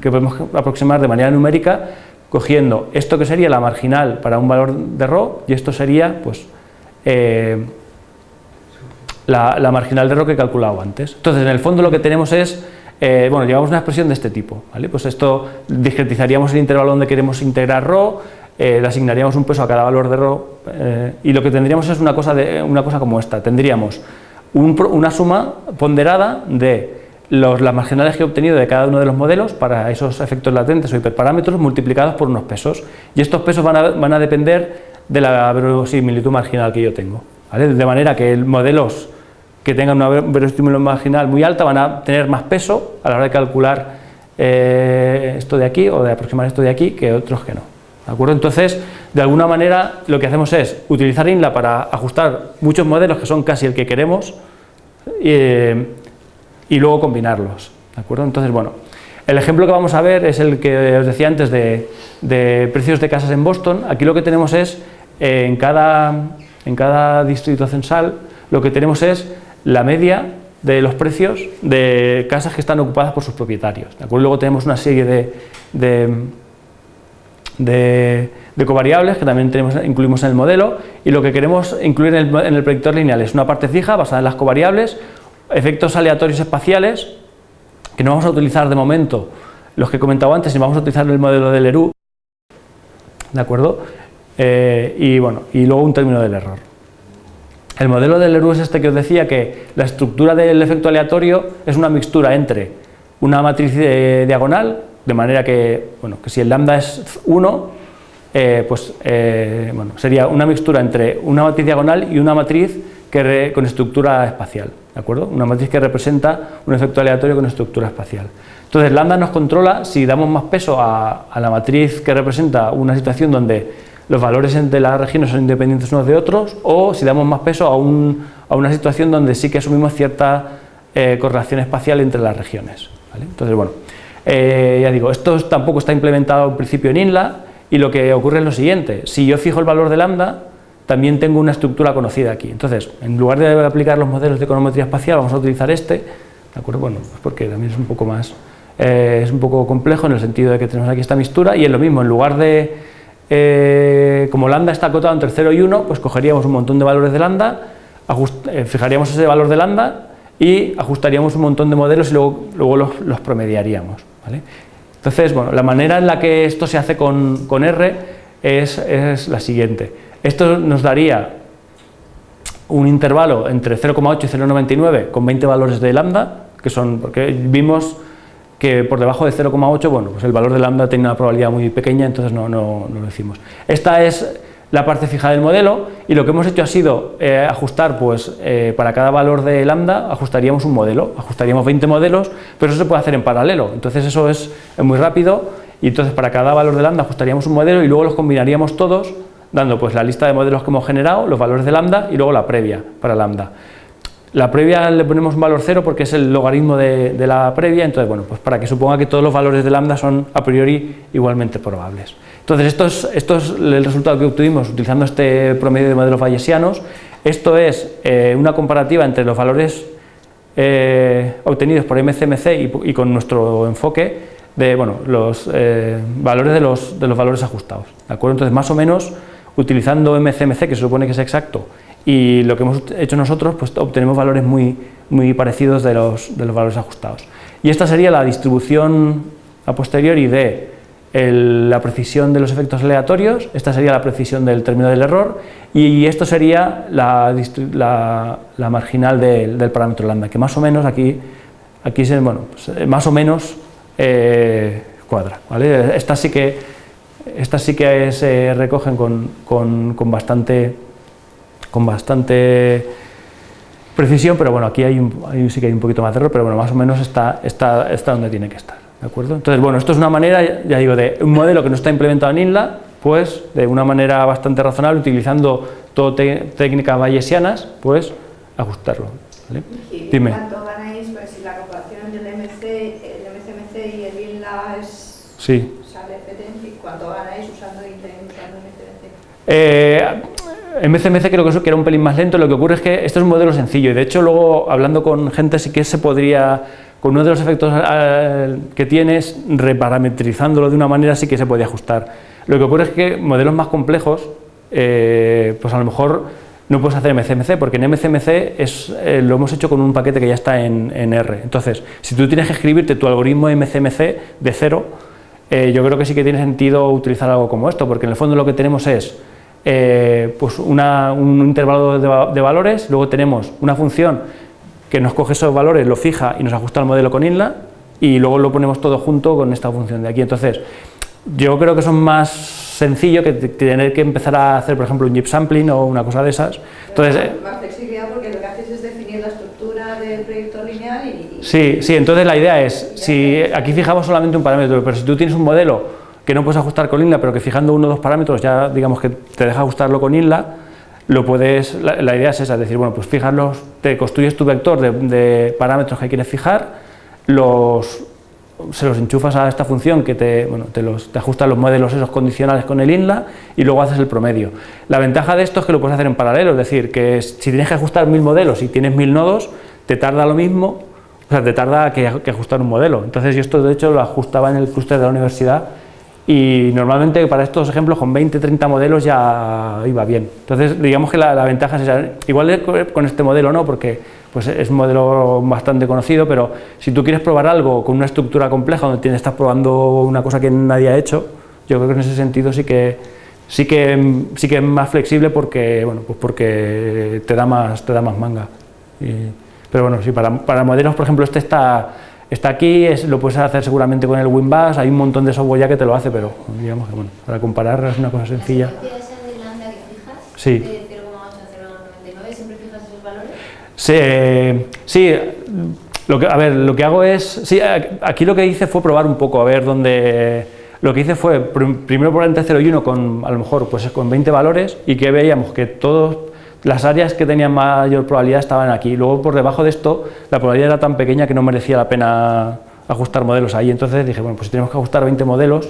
[SPEAKER 2] que podemos aproximar de manera numérica cogiendo esto que sería la marginal para un valor de ro y esto sería pues eh, la, marginal de ro que he calculado antes. Entonces en el fondo lo que tenemos es, eh, bueno, llevamos una expresión de este tipo, ¿vale? Pues esto discretizaríamos el intervalo donde queremos integrar ro, eh, le asignaríamos un peso a cada valor de ρ eh, y lo que tendríamos es una cosa, de, una cosa como esta, tendríamos una suma ponderada de los, las marginales que he obtenido de cada uno de los modelos para esos efectos latentes o hiperparámetros multiplicados por unos pesos. Y estos pesos van a, van a depender de la verosimilitud marginal que yo tengo, de manera que modelos que tengan una verosimilitud marginal muy alta van a tener más peso a la hora de calcular eh, esto de aquí o de aproximar esto de aquí que otros que no. Acuerdo? Entonces, de alguna manera, lo que hacemos es utilizar INLA para ajustar muchos modelos que son casi el que queremos eh, y luego combinarlos. ¿de acuerdo? Entonces, bueno, el ejemplo que vamos a ver es el que os decía antes de, precios de casas en Boston. Aquí lo que tenemos es, en, cada, en cada distrito censal, lo que tenemos es la media de los precios de casas que están ocupadas por sus propietarios. ¿de acuerdo? Luego tenemos una serie de de, covariables que también tenemos, incluimos en el modelo y lo que queremos incluir en el, predictor lineal es una parte fija basada en las covariables, efectos aleatorios espaciales que no vamos a utilizar de momento los que he comentado antes y vamos a utilizar el modelo del Leroux, ¿de acuerdo? Eh, y bueno, y luego un término del error. El modelo del Leroux es este que os decía que la estructura del efecto aleatorio es una mixtura entre una matriz eh, diagonal de manera que, bueno, que si el lambda es 1, eh, pues eh, bueno, sería una mixtura entre una matriz diagonal y una matriz que con estructura espacial, ¿de acuerdo? Una matriz que representa un efecto aleatorio con estructura espacial. Entonces, lambda nos controla si damos más peso a, la matriz que representa una situación donde los valores entre las regiones son independientes unos de otros, o si damos más peso a, a una situación donde sí que asumimos cierta eh, correlación espacial entre las regiones. Entonces, bueno, eh, ya digo, esto tampoco está implementado en principio en INLA y lo que ocurre es lo siguiente, si yo fijo el valor de lambda, también tengo una estructura conocida aquí. Entonces, en lugar de aplicar los modelos de econometría espacial, vamos a utilizar este, ¿de acuerdo? Bueno, pues porque también es un poco más, eh, es un poco complejo en el sentido de que tenemos aquí esta mixtura y es lo mismo, en lugar de, eh, como lambda está acotado entre 0 y 1, pues cogeríamos un montón de valores de lambda, fijaríamos ese valor de lambda y ajustaríamos un montón de modelos y luego, luego los promediaríamos. Entonces, bueno, la manera en la que esto se hace con, R es, la siguiente. Esto nos daría un intervalo entre 0,8 y 0,99 con 20 valores de lambda, que son, porque vimos que por debajo de 0,8, bueno, pues el valor de lambda tiene una probabilidad muy pequeña, entonces no, no, no lo decimos. Esta es la parte fija del modelo y lo que hemos hecho ha sido eh, ajustar, pues eh, para cada valor de lambda ajustaríamos un modelo, ajustaríamos 20 modelos, pero eso se puede hacer en paralelo, entonces eso es, muy rápido y entonces para cada valor de lambda ajustaríamos un modelo y luego los combinaríamos todos dando pues la lista de modelos que hemos generado, los valores de lambda y luego la previa para lambda. La previa le ponemos un valor cero porque es el logaritmo de, de la previa, entonces bueno, pues para que suponga que todos los valores de lambda son a priori igualmente probables. Entonces, esto es, el resultado que obtuvimos utilizando este promedio de modelos bayesianos. Esto es eh, una comparativa entre los valores eh, obtenidos por MCMC y, con nuestro enfoque de bueno, los eh, valores de los, de los, valores ajustados. ¿de acuerdo? Entonces, más o menos, utilizando MCMC, que se supone que es exacto, y lo que hemos hecho nosotros, pues obtenemos valores muy, muy parecidos de los, de los valores ajustados. Y esta sería la distribución a posteriori de la precisión de los efectos aleatorios, esta sería la precisión del término del error y esto sería la, marginal del, parámetro lambda, que más o menos aquí, aquí se, bueno, pues, más o menos eh, cuadra. ¿vale? Estas sí que, estas sí que se recogen con, con, bastante, con bastante precisión, pero bueno, aquí hay, sí que hay un poquito más de error, pero bueno, más o menos está, está, está donde tiene que estar. ¿De acuerdo? Entonces, bueno, esto es una manera, ya digo, de un modelo que no está implementado en INLA, pues de una manera bastante razonable, utilizando todo técnicas bayesianas, pues ajustarlo. ¿vale?
[SPEAKER 4] ¿Y Dime. ¿Cuánto ganáis pues, si la comparación del MC, el MCMC y el INLA es,
[SPEAKER 2] sí.
[SPEAKER 4] sale ¿Cuánto ganáis usando usando MCMC?
[SPEAKER 2] Eh, MCMC creo que eso que era un pelín más lento, lo que ocurre es que esto es un modelo sencillo y de hecho luego hablando con gente sí que se podría con uno de los efectos eh, que tienes, reparametrizándolo de una manera sí que se puede ajustar. Lo que ocurre es que modelos más complejos, eh, pues a lo mejor no puedes hacer MCMC, porque en MCMC es, eh, lo hemos hecho con un paquete que ya está en, R. Entonces, si tú tienes que escribirte tu algoritmo MCMC de cero, yo creo que sí que tiene sentido utilizar algo como esto, porque en el fondo lo que tenemos es pues un intervalo de, de valores, luego tenemos una función que nos coge esos valores, lo fija y nos ajusta al modelo con INLA y luego lo ponemos todo junto con esta función de aquí. Entonces, yo creo que son más sencillo que tener que empezar a hacer, por ejemplo, un JIP sampling o una cosa de esas. Entonces,
[SPEAKER 4] eh, más flexibilidad porque lo que haces es definir la estructura del proyecto lineal y...
[SPEAKER 2] Sí, sí, entonces la idea es, si aquí fijamos solamente un parámetro, pero si tú tienes un modelo que no puedes ajustar con INLA, pero que fijando uno o dos parámetros ya digamos que te deja ajustarlo con INLA, lo puedes, la, idea es esa, es decir, bueno, pues fijarlos, te construyes tu vector de, parámetros que quieres fijar, los, se los enchufas a esta función que te, bueno, te, los, te ajusta los modelos esos condicionales con el INLA y luego haces el promedio. La ventaja de esto es que lo puedes hacer en paralelo, es decir, que si tienes que ajustar mil modelos y tienes mil nodos, te tarda lo mismo, o sea, te tarda que, que ajustar un modelo. Entonces yo esto de hecho lo ajustaba en el clúster de la universidad y normalmente para estos ejemplos con 20, 30 modelos ya iba bien. Entonces digamos que la, ventaja es esa. Igual con este modelo no, porque pues es un modelo bastante conocido, pero si tú quieres probar algo con una estructura compleja donde estás probando una cosa que nadie ha hecho, yo creo que en ese sentido sí que sí que sí que es más flexible porque bueno pues porque te da más te da más manga. pero bueno sí para, para modelos por ejemplo este está Está aquí, es, lo puedes hacer seguramente con el WinBus, hay un montón de software ya que te lo hace, pero digamos que bueno, para comparar es una cosa sencilla. Sí.
[SPEAKER 5] ¿De 0,8 a 0,99 siempre fijas esos valores?
[SPEAKER 2] Sí, sí lo que, a ver, lo que hago es, sí, aquí lo que hice fue probar un poco, a ver dónde, lo que hice fue primero por entre 0 y 1 con, a lo mejor, pues con 20 valores y que veíamos que todos las áreas que tenían mayor probabilidad estaban aquí. Luego, por debajo de esto, la probabilidad era tan pequeña que no merecía la pena ajustar modelos ahí. Entonces dije, bueno, pues si tenemos que ajustar 20 modelos,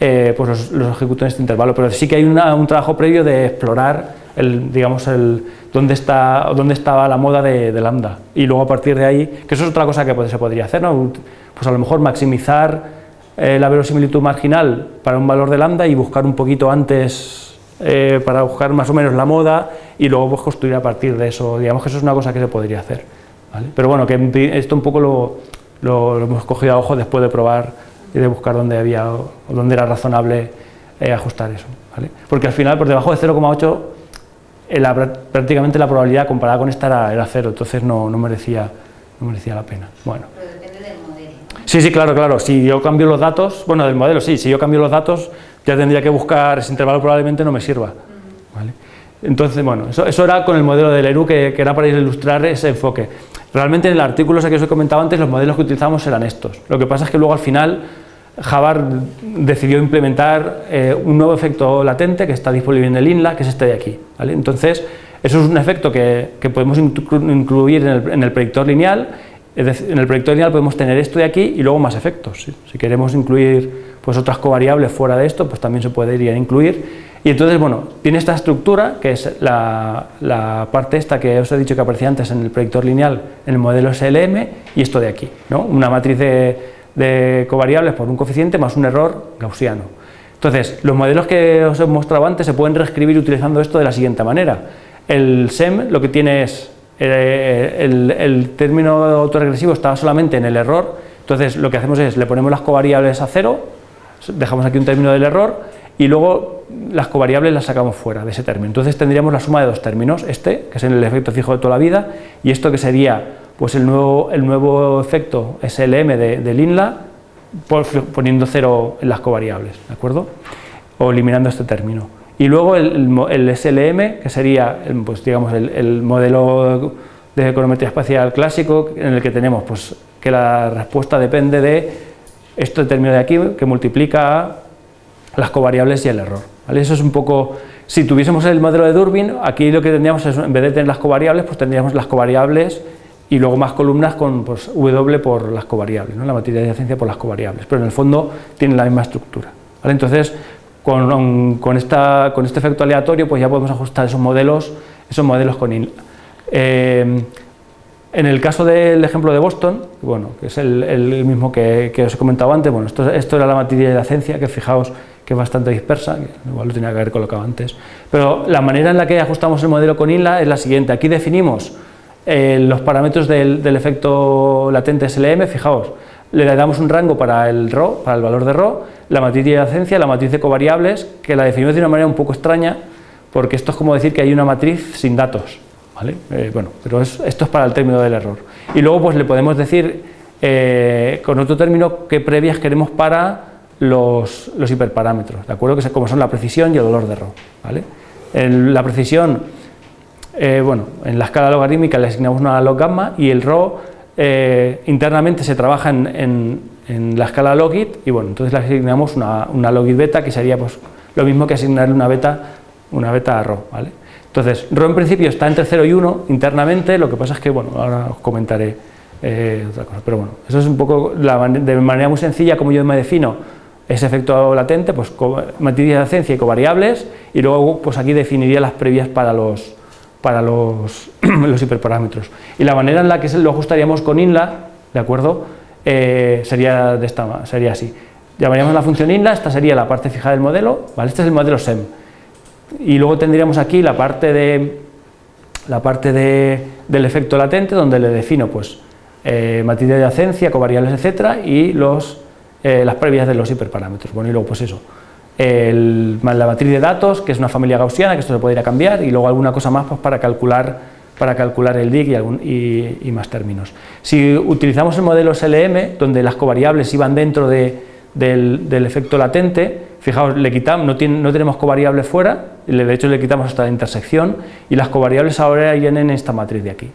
[SPEAKER 2] eh, pues los, los, ejecuto en este intervalo. Pero sí que hay un trabajo previo de explorar, el, digamos, el, dónde, está, dónde estaba la moda de, lambda. Y luego a partir de ahí, que eso es otra cosa que pues, se podría hacer, ¿no? Pues a lo mejor maximizar eh, la verosimilitud marginal para un valor de lambda y buscar un poquito antes eh, para buscar más o menos la moda y luego pues, construir a partir de eso. Digamos que eso es una cosa que se podría hacer. Pero bueno, que esto un poco lo, hemos cogido a ojo después de probar y de buscar dónde, había, o dónde era razonable eh, ajustar eso. Porque al final, por debajo de 0,8, eh, prácticamente la probabilidad comparada con esta era, era cero, entonces no, no, merecía, no merecía la pena. Bueno.
[SPEAKER 5] Pero depende del modelo.
[SPEAKER 2] Sí, sí, claro, claro. Si yo cambio los datos, bueno, del modelo sí, si yo cambio los datos, ya tendría que buscar ese intervalo, probablemente no me sirva. Entonces, bueno, eso, era con el modelo del ERU, que, era para ilustrar ese enfoque. Realmente en el artículo que os he comentado antes, los modelos que utilizamos eran estos. Lo que pasa es que luego al final Java decidió implementar eh, un nuevo efecto latente que está disponible en el INLA, que es este de aquí. Entonces, eso es un efecto que, podemos incluir en el, en el predictor lineal en el proyecto lineal podemos tener esto de aquí y luego más efectos. Si queremos incluir pues, otras covariables fuera de esto, pues también se podría incluir. Y entonces, bueno, tiene esta estructura, que es la, parte esta que os he dicho que aparecía antes en el proyector lineal, en el modelo SLM, y esto de aquí, ¿no? una matriz de, covariables por un coeficiente más un error gaussiano. Entonces, los modelos que os he mostrado antes se pueden reescribir utilizando esto de la siguiente manera. El SEM lo que tiene es eh, el, término autoregresivo estaba solamente en el error, entonces lo que hacemos es le ponemos las covariables a cero dejamos aquí un término del error y luego las covariables las sacamos fuera de ese término. Entonces tendríamos la suma de dos términos, este, que es el efecto fijo de toda la vida, y esto que sería pues el nuevo, el nuevo efecto SLM de, del INLA, poniendo cero en las covariables, ¿de acuerdo? O eliminando este término. Y luego el, el SLM, que sería pues, digamos, el, el, modelo de econometría espacial clásico, en el que tenemos pues, que la respuesta depende de este término de aquí, que multiplica las covariables y el error. ¿vale? Eso es un poco, si tuviésemos el modelo de Durbin, aquí lo que tendríamos es, en vez de tener las covariables, pues tendríamos las covariables y luego más columnas con pues, W por las covariables, ¿no? la materialización por las covariables, pero en el fondo tienen la misma estructura. ¿vale? Entonces, con, con, esta, con, este efecto aleatorio, pues ya podemos ajustar esos modelos, esos modelos con INLA. Eh, en el caso del ejemplo de Boston, bueno, que es el, mismo que, que, os he comentado antes, bueno, esto, era la materia de la ciencia, que fijaos que es bastante dispersa, igual lo tenía que haber colocado antes, pero la manera en la que ajustamos el modelo con INLA es la siguiente, aquí definimos eh, los parámetros del, del, efecto latente SLM, fijaos, le damos un rango para el RO, para el valor de RO, la matriz de adyacencia, la matriz de covariables, que la definimos de una manera un poco extraña, porque esto es como decir que hay una matriz sin datos, Eh, bueno, pero es, esto es para el término del error. Y luego pues le podemos decir eh, con otro término qué previas queremos para los, hiperparámetros, ¿de acuerdo? Que como son la precisión y el valor de RO, ¿vale? En la precisión, eh, bueno, en la escala logarítmica le asignamos una log gamma y el RO internamente se trabaja en, la escala logit y bueno, entonces le asignamos una, una logit beta que sería pues lo mismo que asignarle una beta, una beta RO, ¿vale? Entonces, RO en principio está entre 0 y 1 internamente, lo que pasa es que, bueno, ahora os comentaré eh, otra cosa, pero bueno, eso es un poco de manera muy sencilla como yo me defino ese efecto latente, pues matriz y covariables, y luego pues aquí definiría las previas para los, para los, los hiperparámetros. Y la manera en la que lo ajustaríamos con INLA, ¿de acuerdo? Eh, sería, de esta, sería así. Llamaríamos la función INLA, esta sería la parte fija del modelo, ¿vale? Este es el modelo SEM. Y luego tendríamos aquí la parte, de, la parte de, del efecto latente, donde le defino pues, eh, matriz de adyacencia, covariables, etcétera, y los eh, las previas de los hiperparámetros. Bueno, y luego pues eso, el, la matriz de datos, que es una familia gaussiana, que esto se puede ir a cambiar, y luego alguna cosa más pues, para, calcular, para calcular el DIC y, algún, y, más términos. Si utilizamos el modelo SLM, donde las covariables iban dentro de, del, del, efecto latente, fijaos, le quitamos, no, tenemos covariables fuera, de hecho le quitamos la intersección, y las covariables ahora vienen en esta matriz de aquí.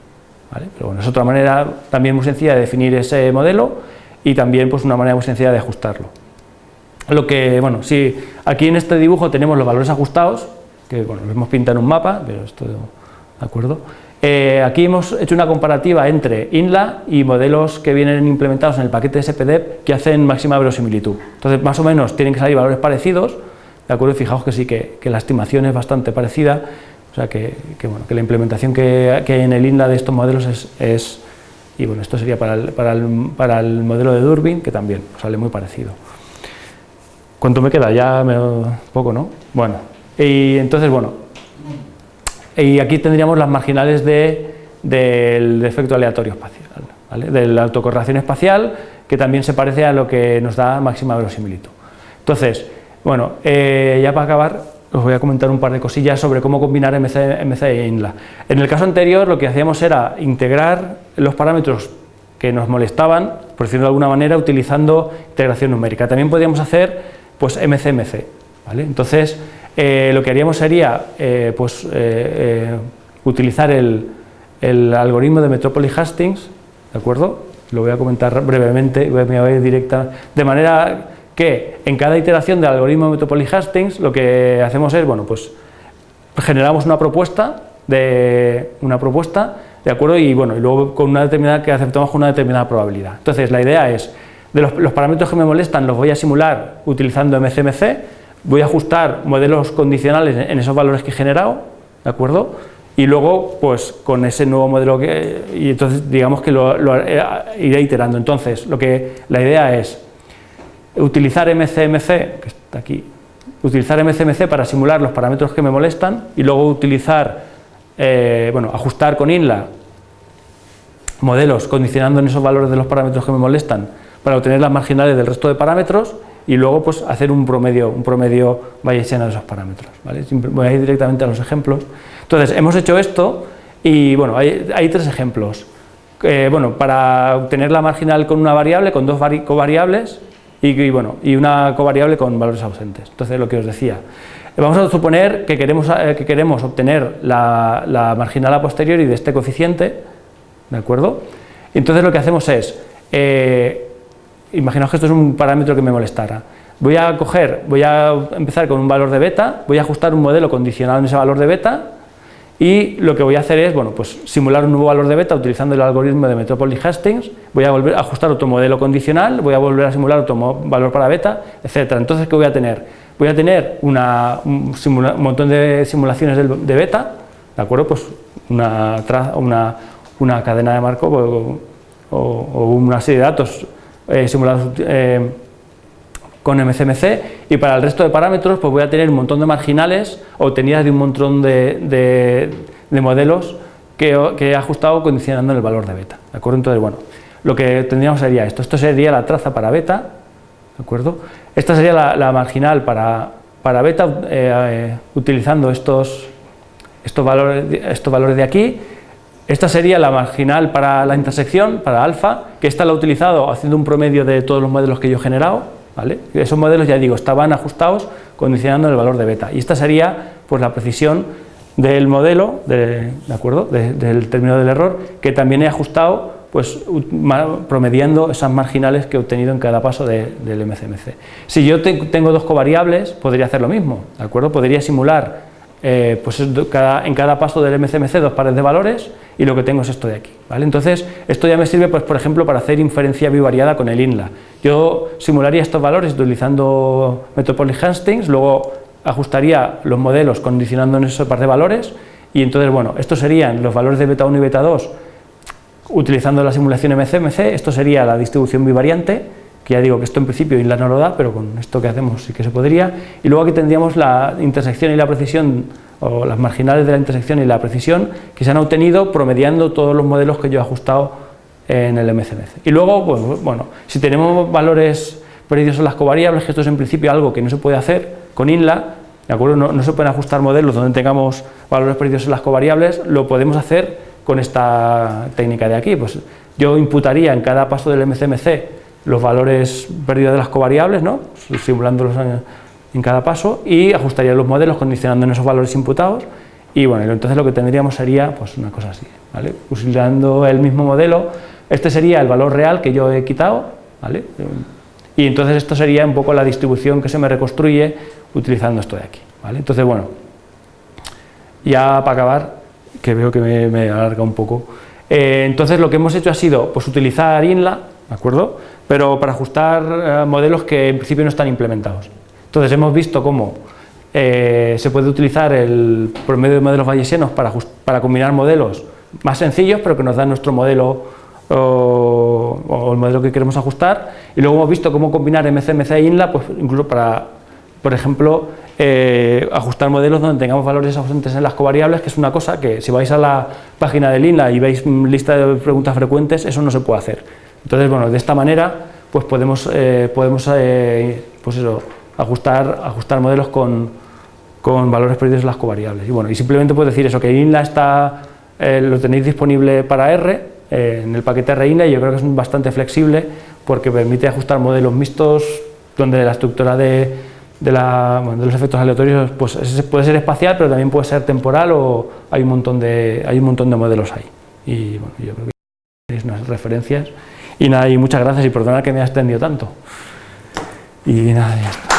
[SPEAKER 2] ¿vale? Pero bueno, es otra manera también muy sencilla de definir ese modelo, y también pues una manera muy sencilla de ajustarlo. Lo que, bueno, si aquí en este dibujo tenemos los valores ajustados, que bueno, los hemos pintado en un mapa, pero esto, ¿de acuerdo? Eh, aquí hemos hecho una comparativa entre INLA y modelos que vienen implementados en el paquete SPDEP que hacen máxima verosimilitud. Entonces, más o menos tienen que salir valores parecidos, ¿de acuerdo? Fijaos que sí, que, la estimación es bastante parecida, o sea que, bueno, que la implementación que, hay en el INLA de estos modelos es, es y bueno, esto sería para el, para el, para el modelo de Durbin, que también sale muy parecido. ¿Cuánto me queda? Ya me, poco, ¿no? Bueno, y entonces, bueno, y aquí tendríamos las marginales de, del efecto aleatorio espacial, ¿vale? de la autocorrelación espacial, que también se parece a lo que nos da máxima verosimilitud. Entonces, bueno, eh, ya para acabar, os voy a comentar un par de cosillas sobre cómo combinar MC, MC e INLA. En el caso anterior lo que hacíamos era integrar los parámetros que nos molestaban, por decirlo de alguna manera, utilizando integración numérica. También podríamos hacer pues MC-MC. ¿vale? Entonces, eh, lo que haríamos sería eh, pues, eh, utilizar el, algoritmo de Metropolis Hastings, ¿de acuerdo? Lo voy a comentar brevemente, me voy a ir directa, de manera que en cada iteración del algoritmo de Metropolis Hastings lo que hacemos es, bueno, pues generamos una propuesta de una propuesta, ¿de acuerdo? Y bueno, y luego con una determinada que aceptamos con una determinada probabilidad. Entonces, la idea es de los parámetros que me molestan los voy a simular utilizando MCMC, voy a ajustar modelos condicionales en esos valores que he generado, ¿de acuerdo? Y luego, pues con ese nuevo modelo que y entonces digamos que lo, iré iterando. Entonces, lo que la idea es utilizar MCMC, que está aquí, utilizar MCMC para simular los parámetros que me molestan y luego utilizar, eh, bueno, ajustar con INLA modelos condicionando en esos valores de los parámetros que me molestan para obtener las marginales del resto de parámetros y luego pues hacer un promedio, un promedio bayesiano de esos parámetros. ¿vale? Voy a ir directamente a los ejemplos. Entonces, hemos hecho esto y bueno, hay, tres ejemplos. Eh, bueno, para obtener la marginal con una variable, con dos covariables y, bueno, y una covariable con valores ausentes. Entonces, lo que os decía. Vamos a suponer que queremos, eh, que queremos obtener la, la marginal a posteriori de este coeficiente, ¿de acuerdo? Entonces lo que hacemos es, eh, imaginaos que esto es un parámetro que me molestara, voy a coger, voy a empezar con un valor de beta, voy a ajustar un modelo condicionado en ese valor de beta y lo que voy a hacer es, bueno, pues simular un nuevo valor de beta utilizando el algoritmo de Metropolis Hastings, voy a volver a ajustar otro modelo condicional, voy a volver a simular otro valor para beta, etcétera. Entonces, ¿qué voy a tener? Voy a tener una, un, montón de simulaciones de, beta, ¿de acuerdo? Pues una cadena de Markov o, o, o, una serie de datos eh, simulados eh, con MCMC y para el resto de parámetros pues voy a tener un montón de marginales obtenidas de un montón de, de, de modelos que, que, he ajustado condicionando el valor de beta. ¿de acuerdo? Entonces, bueno, lo que tendríamos sería esto. Esto sería la traza para beta, ¿de acuerdo? Esta sería la, marginal para, para beta eh, utilizando estos, estos, valores, estos valores de aquí esta sería la marginal para la intersección, para alfa, que esta la he utilizado haciendo un promedio de todos los modelos que yo he generado, ¿vale? Esos modelos, ya digo, estaban ajustados condicionando el valor de beta. Y esta sería pues, la precisión del modelo, de, ¿de acuerdo? De, del término del error, que también he ajustado pues, promediando esas marginales que he obtenido en cada paso de, del MCMC. Si yo te, tengo dos covariables, podría hacer lo mismo, ¿de acuerdo? Podría simular eh, pues en cada paso del MCMC dos pares de valores y lo que tengo es esto de aquí. ¿vale? Entonces, esto ya me sirve, pues, por ejemplo, para hacer inferencia bivariada con el INLA. Yo simularía estos valores utilizando Metropolis Hastings, luego ajustaría los modelos condicionando en esos par de valores y entonces, bueno, estos serían los valores de beta 1 y beta 2 utilizando la simulación MCMC, esto sería la distribución bivariante que ya digo que esto en principio INLA no lo da, pero con esto que hacemos sí que se podría, y luego aquí tendríamos la intersección y la precisión, o las marginales de la intersección y la precisión, que se han obtenido promediando todos los modelos que yo he ajustado en el MCMC. Y luego, pues, bueno, si tenemos valores perdidos en las covariables, que esto es en principio algo que no se puede hacer con INLA, ¿de acuerdo? No, no se pueden ajustar modelos donde tengamos valores perdidos en las covariables, lo podemos hacer con esta técnica de aquí, pues yo imputaría en cada paso del MCMC los valores perdidos de las covariables, ¿no? simulándolos en, cada paso y ajustaría los modelos condicionando en esos valores imputados y bueno, entonces lo que tendríamos sería pues una cosa así, ¿vale? utilizando el mismo modelo, este sería el valor real que yo he quitado, ¿vale? y entonces esto sería un poco la distribución que se me reconstruye utilizando esto de aquí, ¿vale? entonces bueno, ya para acabar, que veo que me, me alarga un poco, eh, entonces lo que hemos hecho ha sido pues utilizar INLA, ¿de acuerdo? Pero para ajustar eh, modelos que en principio no están implementados. Entonces hemos visto cómo eh, se puede utilizar el promedio de modelos bayesianos para, para combinar modelos más sencillos, pero que nos dan nuestro modelo o, o, el modelo que queremos ajustar, y luego hemos visto cómo combinar MCMC e INLA, pues incluso para, por ejemplo, eh, ajustar modelos donde tengamos valores ausentes en las covariables, que es una cosa que si vais a la página del INLA y veis lista de preguntas frecuentes, eso no se puede hacer. Entonces, bueno, de esta manera pues podemos, eh, podemos eh, pues eso, ajustar, ajustar modelos con, con, valores perdidos en las covariables. Y bueno, y simplemente puedo decir eso, que INLA está, eh, lo tenéis disponible para R, eh, en el paquete RINLA, y yo creo que es bastante flexible porque permite ajustar modelos mixtos donde la estructura de, de, la, bueno, de los efectos aleatorios pues, puede ser espacial, pero también puede ser temporal o hay un montón de, hay un montón de modelos ahí. Y bueno, yo creo que tenéis unas referencias. Y nada, y muchas gracias y perdona que me haya extendido tanto. Y nada, ya está.